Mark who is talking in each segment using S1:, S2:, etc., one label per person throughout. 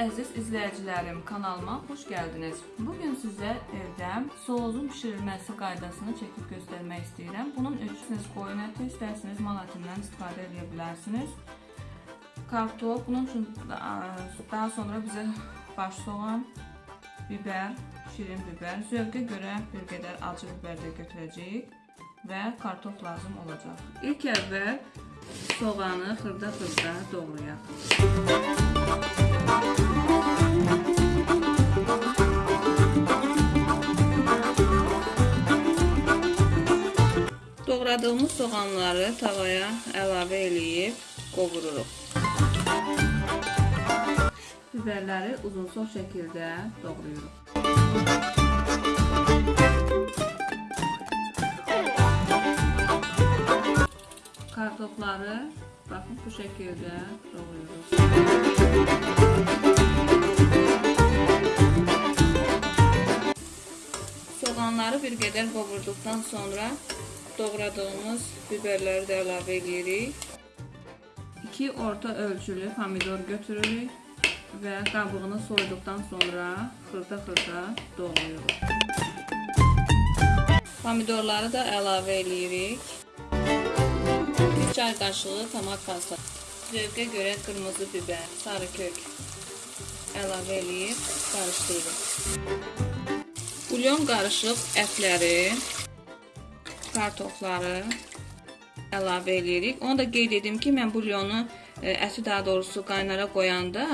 S1: ederim. Kanalıma hoş geldiniz. Bugün size evde soğuzun pişirilmesi qaydasını çekip göstermek istedim. Bunun siz qoyun əti, istərseniz mal ətindən istifadə edə bilərsiniz. Kartof, bunun üçün daha sonra bizə baş soğan, biber, şirin biber, zövqə görə bir qədər acı biber də götürəcəyik və kartof lazım olacaq. İlk əvvəl soğanı xırda-xırda doğrayaq. Doğradığımız soğanları tavaya əlavə eləyib qovururuq. Biberləri uzunsov şəkildə doğrayırıq. Kartofları baxın bu şəkildə doğrayırıq. Soğanları bir qədər qovurduqdan sonra doğradığımız biberləri də əlavə edirik. 2 orta ölçülü pomidor götürürük və qabığını soyduqdan sonra xırda-xırda doğrayırıq. Pomidorları da əlavə edirik. 1 çay qaşığı tomat pasta. Zövqə görə qırmızı biber, sarı kök əlavə edib qarışdırırıq. Bulyon qarışıq ətləri, kartofları əlavə edirik. Onu da qeyd edim ki, mən bulyonu e, əti daha doğrusu qaynara qoyanda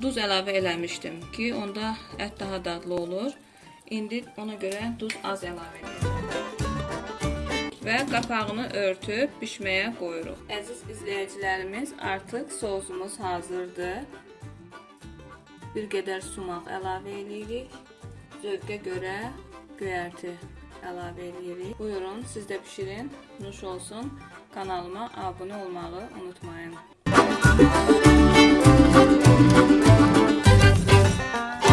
S1: duz əlavə eləmişdim ki, onda ət daha dadlı olur. İndi ona görə duz az əlavə edəcəm. Və qapağını örtüb bişməyə qoyuruq. Əziz izləyicilərimiz, artıq sosumuz hazırdır. Bir qədər sumaq əlavə edirik. Zövqə görə göyərti əlavə edirik. Buyurun, siz də bişirin. Nuş olsun. Kanalıma abunə olmağı unutmayın.